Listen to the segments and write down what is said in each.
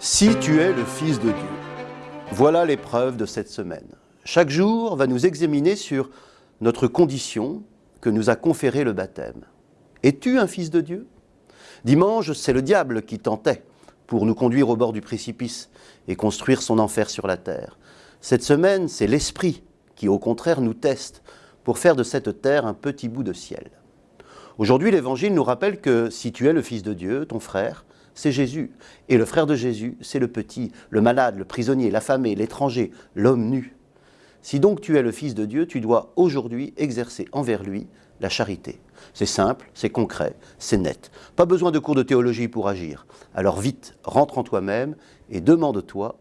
Si tu es le Fils de Dieu, voilà l'épreuve de cette semaine. Chaque jour va nous examiner sur notre condition que nous a conféré le baptême. Es-tu un Fils de Dieu? Dimanche, c'est le diable qui tentait pour nous conduire au bord du précipice et construire son enfer sur la terre. Cette semaine, c'est l'Esprit qui, au contraire, nous teste pour faire de cette terre un petit bout de ciel. Aujourd'hui, l'Évangile nous rappelle que si tu es le Fils de Dieu, ton frère, c'est Jésus. Et le frère de Jésus, c'est le petit, le malade, le prisonnier, l'affamé, l'étranger, l'homme nu. Si donc tu es le Fils de Dieu, tu dois aujourd'hui exercer envers lui la charité. C'est simple, c'est concret, c'est net. Pas besoin de cours de théologie pour agir. Alors vite, rentre en toi-même et demande-toi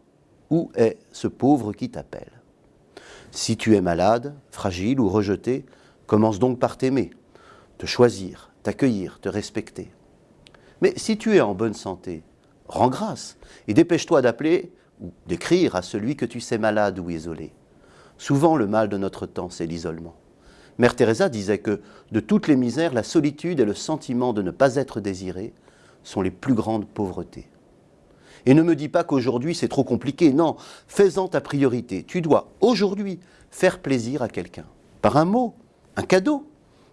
où est ce pauvre qui t'appelle? Si tu es malade, fragile ou rejeté, commence donc par t'aimer, te choisir, t'accueillir, te respecter. Mais si tu es en bonne santé, rends grâce et dépêche-toi d'appeler ou d'écrire à celui que tu sais malade ou isolé. Souvent, le mal de notre temps, c'est l'isolement. Mère Teresa disait que de toutes les misères, la solitude et le sentiment de ne pas être désiré sont les plus grandes pauvretés. Et ne me dis pas qu'aujourd'hui c'est trop compliqué, non, fais-en ta priorité. Tu dois aujourd'hui faire plaisir à quelqu'un. Par un mot, un cadeau.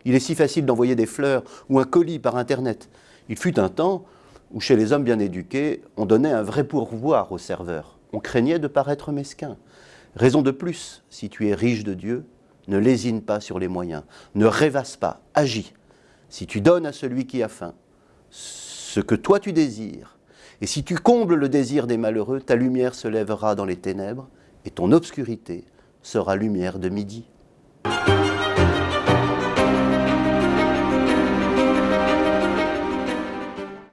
Il est si facile d'envoyer des fleurs ou un colis par Internet. Il fut un temps où chez les hommes bien éduqués, on donnait un vrai pourvoir aux serveurs. On craignait de paraître mesquin. Raison de plus, si tu es riche de Dieu, ne lésine pas sur les moyens, ne rêvasse pas, agis. Si tu donnes à celui qui a faim ce que toi tu désires, et si tu combles le désir des malheureux, ta lumière se lèvera dans les ténèbres, et ton obscurité sera lumière de midi.